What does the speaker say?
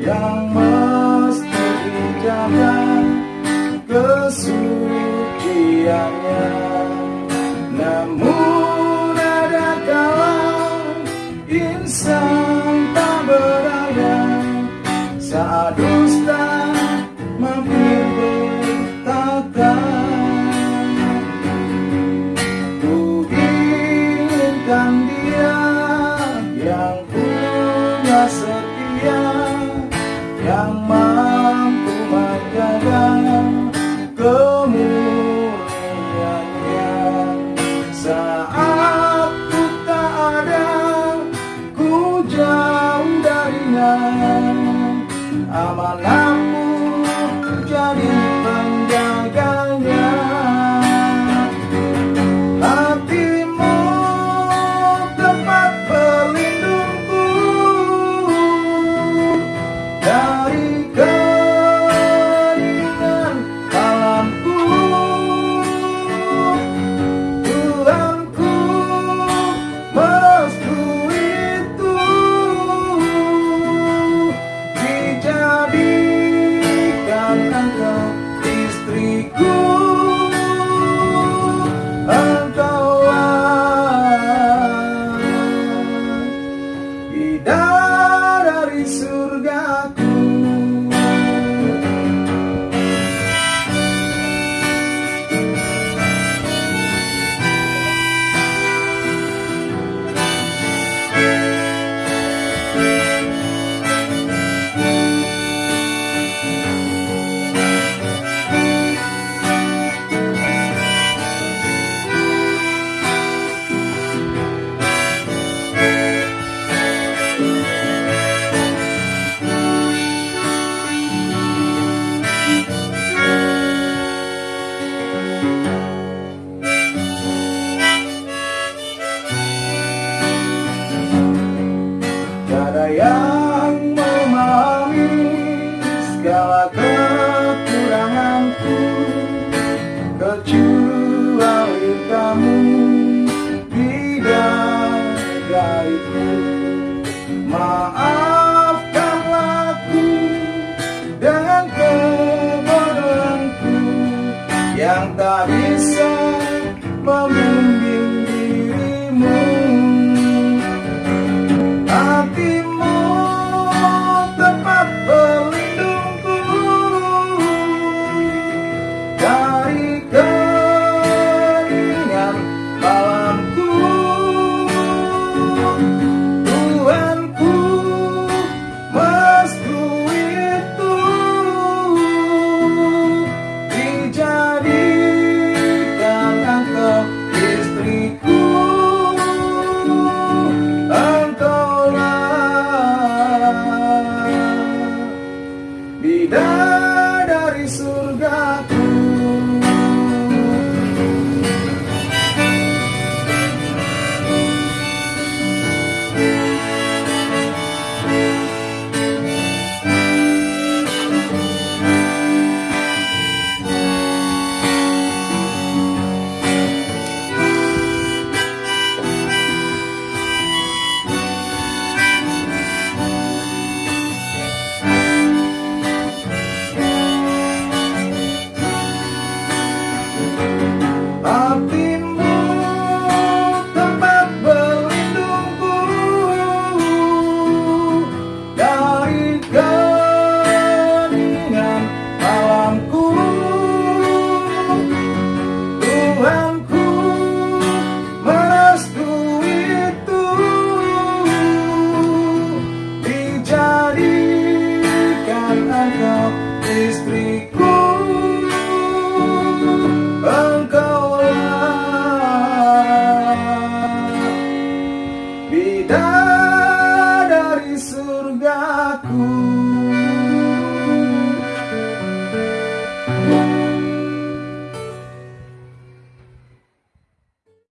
yang mesti dijaga kesuciannya. Namun ada kala insan tak berdaya saat dusta mampir bertaka inginkan dia yang punya setia yang mampu menjaga kemuliaannya. Saat God. fraco.